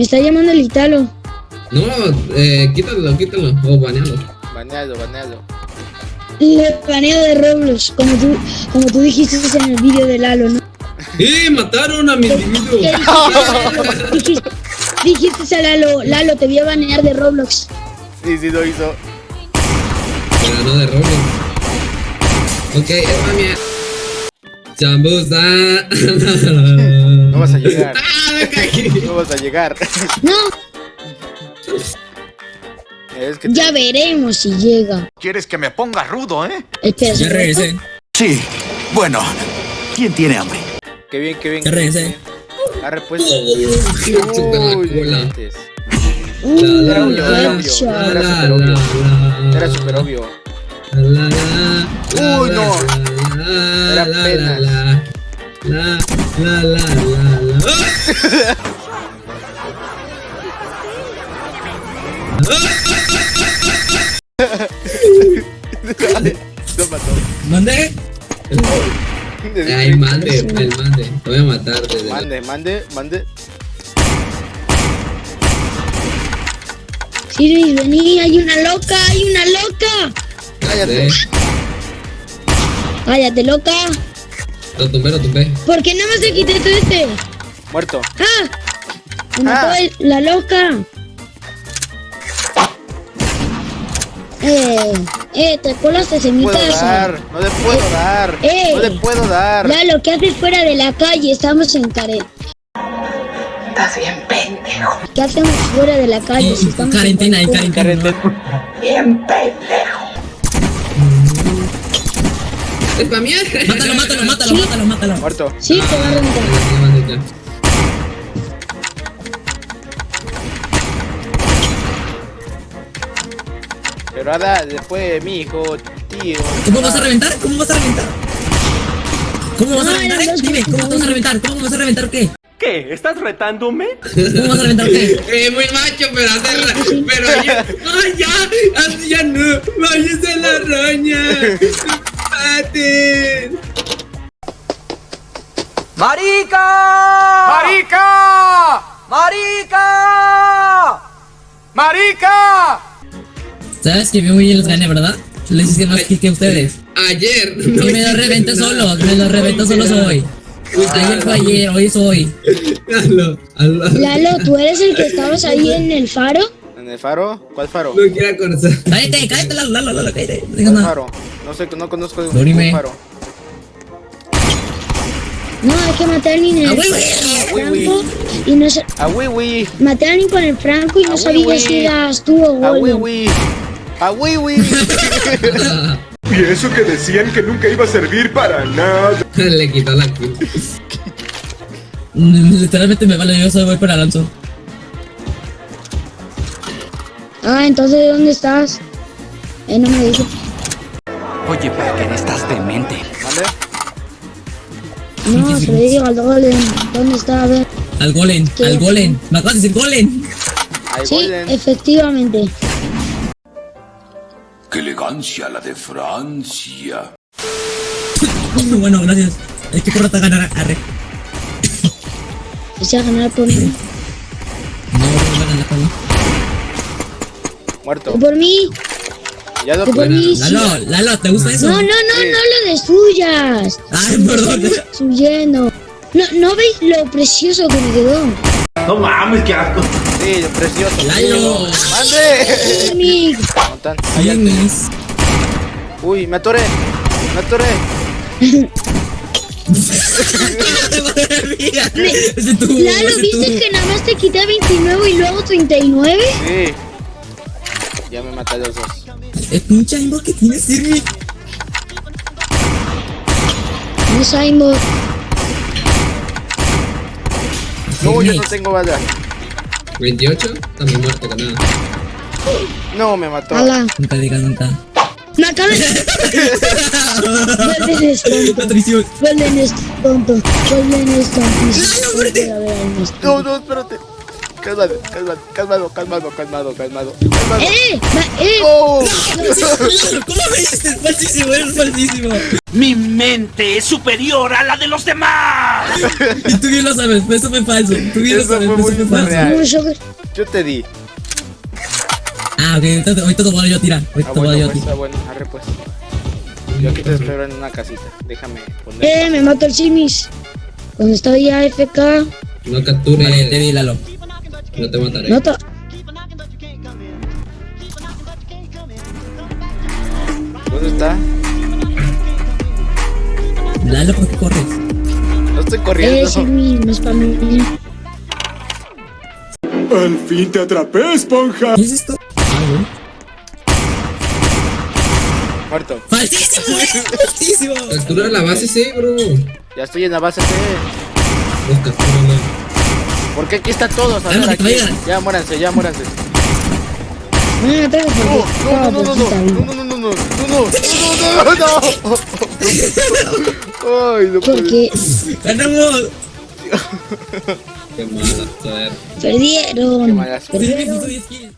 Me está llamando el Italo. No, eh, quítalo, quítalo. O banealo. Banealo, banealo. Le baneo de Roblox, como tú, como tú dijiste en el vídeo de Lalo, ¿no? ¡Eh! ¡Mataron a mi individuo! ¿Qué dijiste? dijiste a Lalo, Lalo, te voy a banear de Roblox. Sí, sí lo hizo. Pero no de Roblox. Ok, es mía. Chambusa. No vas a llegar. ¡Ah! No vas a llegar. No, Es que ya veremos si llega. ¿Quieres que me ponga rudo, eh? Espera, Ya regresé. Sí. Bueno, ¿quién tiene hambre? Qué bien, qué bien. Ya regresé. Arre pues. Uh, Era obvio, era obvio. Era súper obvio. Uy, no. Era apenas. La, la, la, la, la, mató. ¿Mandé? Ay, mande, el mande. Te voy a matar desde la- Mande, mande, mande. Siri, vení, hay una loca, hay una loca. Cállate. Cállate, loca. Lo tumbé, lo tumbé. ¿Por qué no me se quité todo este? Muerto. ¡Ah! Me mató Ah. el- la loca. Eh, eh, te colaste mi No puedo casa. dar. No le puedo dar. Eh. No le puedo dar. Lalo, ¿qué haces fuera de la calle? Estamos en Karen. Estás bien pendejo, ¿Qué hacemos fuera de la calle? Si estamos en Cuarentena, en cuarentena? cuarentena. bien pendejo. Es para mí. Mátalo, mátalo, mátalo, mátalo, mátalo. Muerto. Sí, te va a reventar. Pero ahora después mi hijo, tío. ¿Cómo vas a reventar? ¿Cómo vas a reventar? ¿Cómo vas a reventar? eh? Dime, ¿cómo vas a reventar? ¿Cómo vas a reventar o qué? ¿Qué? ¿Estás retándome? ¿Cómo vas a reventar o qué? Eh, muy macho, pero hacerla. Pero ya. ¡Ay, ya! Así ya no. ¡Váyase la araña! ¡Pate! ¡Marica! ¡Marica! ¡Marica! ¡Marica! ¿Sabes que muy bien los gané, verdad? Les hice más kill que ustedes. Ayer. Y me lo reventé solo, me lo reventé solo hoy. Ayer fue ayer, hoy es hoy. Hazlo. Lalo, ¿tú eres el que estabas ahí en el faro? ¿En el faro? ¿Cuál faro? No quiero acordar. Cállate, cállate, Lalo, Lalo, Lalo, cállate. No digas ¿Cuál nada. faro? No sé, no conozco dime. un faro. No, hay que matar a alguien en Ah, el güey. franco y no sé... A Wiwi. Maté a con el franco y no Ah, sabía si eras tú o A. Wiwi. A Wiwi. Y eso que decían que nunca iba a servir para nada. Le quitó la kill. Literalmente me vale, yo soy voy para Alonso. Ah, entonces ¿de dónde estás? Eh, no me dijo. Oye, Packer, estás demente. ¿Mande? No, se le digo al Golden. ¿Dónde está? A ver. Al Golem, ¿Qué? al Golem. Me acabas de decir Golem. Sí, efectivamente. ¡Qué elegancia la de Francia! bueno, gracias. Es que corta ganar arre. Quise ganar por mí. No, no a ganar por mí. Muerto. Por mí. Ya lo. Lalo, Lalo, ¿te gusta eso? No, no, no, Sí. no lo de suyas. Ay, perdón. Suyendo. No, ¿No veis lo precioso que me quedó? No mames, qué asco. Sí, precioso. Lalo. ¡Mande! Uy, me atoré. Me atoré. Ese tú, Lalo, ese ¿viste tú. que nada más te quité 29 y luego 39? Sí. Ya me maté a los dos. Es un chango que tiene Sirmi. No sabemos. No, yo no tengo bala. 28, también muerto con nada. No, me mató. Ala. Nunca digas nunca. Me acabé. Golden es tonto. Golden es tonto. Golden es nuestro. No, no, espérate. Calmado, calmado, calmado, calmado, calmado, calmado, calmado. ¡Eh! ¡Eh! ¡Oh! ¿Cómo me dices? Es falsísimo, es falsísimo. Mi mente es superior a la de los demás. Y tú bien lo sabes, pues eso fue falso. Tú bien lo Eso sabes, fue pues muy eso fue falso. real. Yo te di. Ah, ok, entonces ahorita te voy yo a tirar. Ah, Ahorita voy bueno, yo a pues, tirar. ah, bueno, arre pues. Yo aquí te espero en una casita. Déjame poner. ¡Eh! Me mató el Simis. Cuando estoy AFK, No capture. Vi, Lalo. No te mataré. nota. ¿Dónde está? Lalo, ¿por qué corres? No estoy ¡Eh, corriendo. Simis! Me spamé. Al fin te atrapé, esponja. ¿Qué es esto? Ah. Muerto. ¡Falsísimo, eh! ¡Falsísimo! Captura la base C, bro. Ya estoy en la base C. Los captura Porque aquí está todos. A ver, aquí. Ya muéranse, ya muéranse. No me ataques porque No, estaba no, no, no, no, poquita no, vida. no, no, no, no, no, no, no, no, no. Ay, no puede Porque ¡Ganamos! Qué mala, joder. perdieron. Qué mala suerte. Sí, Perdieron.